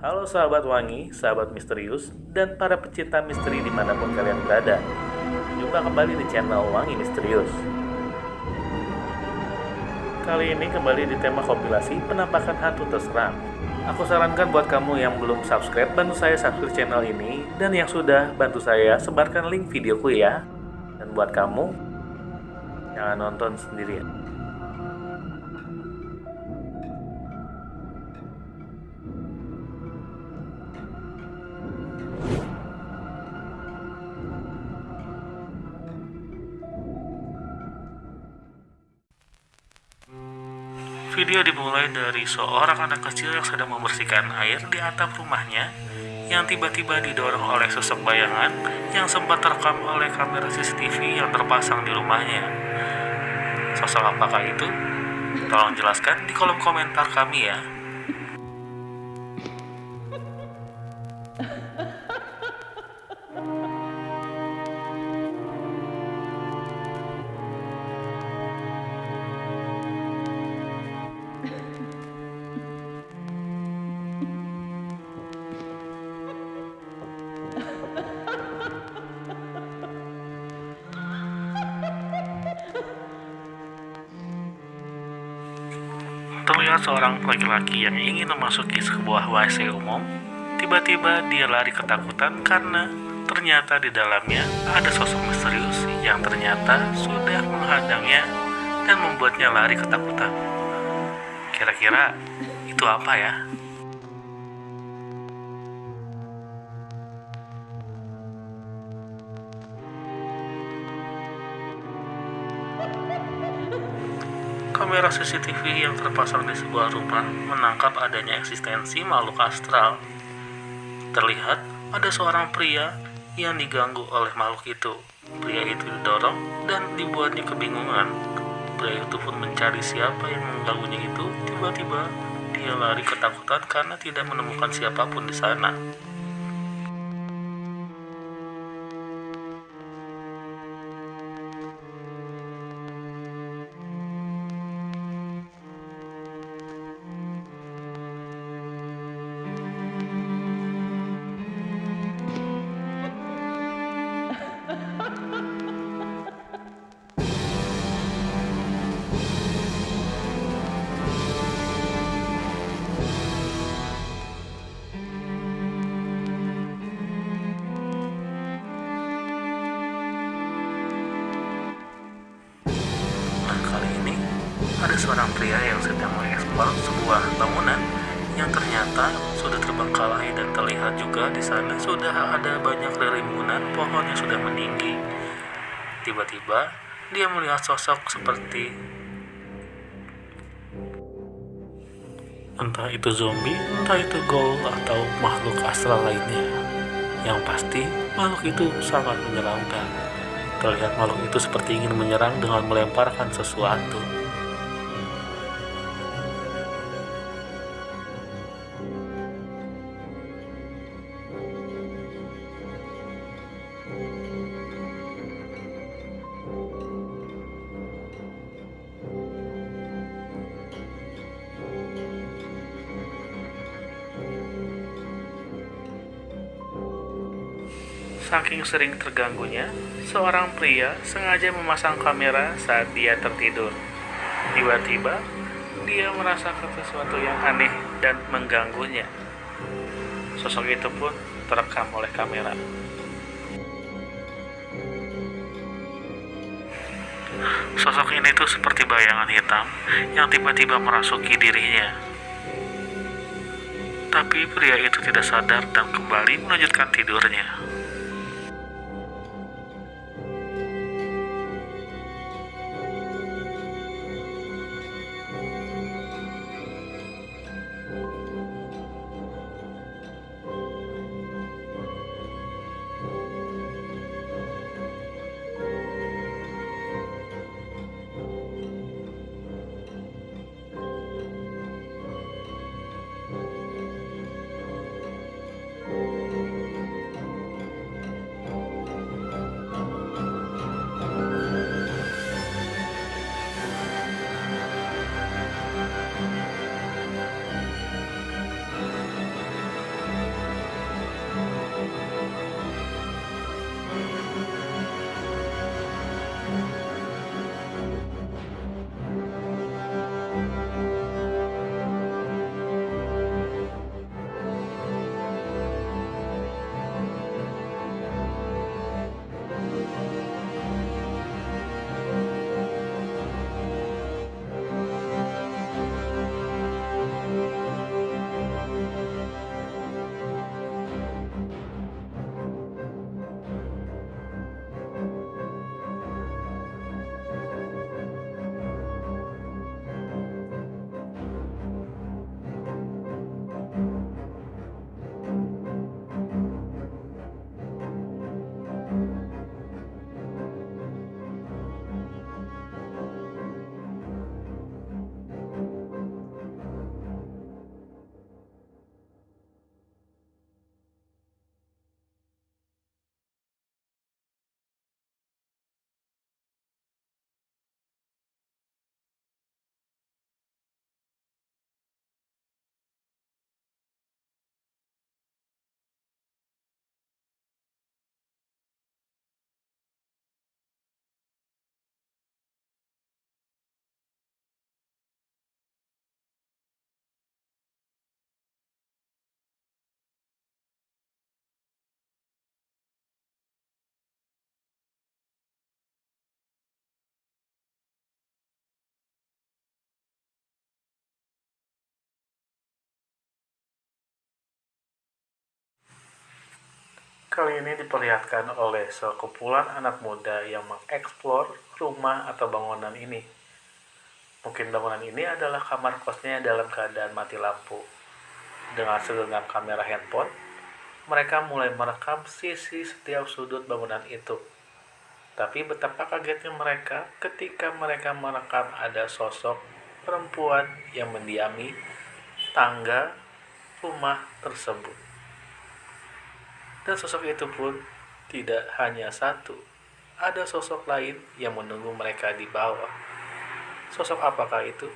Halo sahabat wangi, sahabat misterius, dan para pecinta misteri di mana pun kalian berada. Jumpa kembali di channel Wangi Misterius. Kali ini kembali di tema kompilasi penampakan hantu terseram. Aku sarankan buat kamu yang belum subscribe, bantu saya subscribe channel ini. Dan yang sudah, bantu saya sebarkan link videoku ya. Dan buat kamu, jangan nonton sendirian. Video dimulai dari seorang anak kecil yang sedang membersihkan air di atap rumahnya yang tiba-tiba didorong oleh sosok bayangan yang sempat terekam oleh kamera CCTV yang terpasang di rumahnya. Sosok apakah itu? Tolong jelaskan di kolom komentar kami ya. Terlihat seorang laki-laki yang ingin memasuki sebuah WC umum. Tiba-tiba dia lari ketakutan karena ternyata di dalamnya ada sosok misterius yang ternyata sudah menghadangnya dan membuatnya lari ketakutan. Kira-kira itu apa ya? Kamera CCTV yang terpasang di sebuah rumah menangkap adanya eksistensi makhluk astral. Terlihat ada seorang pria yang diganggu oleh makhluk itu. Pria itu didorong dan dibuatnya kebingungan. Pria itu pun mencari siapa yang mengganggunya itu. Tiba-tiba dia lari ketakutan karena tidak menemukan siapa pun di sana. Ada seorang pria yang sedang mengeksplor sebuah bangunan yang ternyata sudah terbengkalai dan terlihat juga di sana sudah ada banyak rimbunan pohon yang sudah meninggi. Tiba-tiba dia melihat sosok seperti entah itu zombie, entah itu ghoul atau makhluk astral lainnya. Yang pasti makhluk itu sangat menyeramkan. Terlihat makhluk itu seperti ingin menyerang dengan melemparkan sesuatu. Saking sering terganggunya, seorang pria sengaja memasang kamera saat dia tertidur. Tiba-tiba, dia merasakan sesuatu yang aneh dan mengganggunya. Sosok itu pun terekam oleh kamera. Sosok ini tuh seperti bayangan hitam yang tiba-tiba merasuki dirinya. Tapi pria itu tidak sadar dan kembali melanjutkan tidurnya. Kali ini diperlihatkan oleh sekumpulan anak muda yang mengeksplor rumah atau bangunan ini. Mungkin bangunan ini adalah kamar kosnya dalam keadaan mati lampu. Dengan segenggam kamera handphone, mereka mulai merekam sisi setiap sudut bangunan itu. Tapi betapa kagetnya mereka ketika mereka merekam ada sosok perempuan yang mendiami tangga rumah tersebut. Dan sosok itu pun tidak hanya satu. Ada sosok lain yang menunggu mereka di bawah. Sosok apakah itu?